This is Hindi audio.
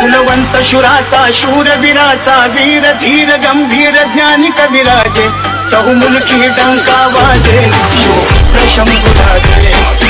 कुलवंत शूर शूरवीराचा वीर धीर गंभीर ज्ञानी कविराजे चहुमुलकी डंका वाजे शिवपुत्र शंभुराजे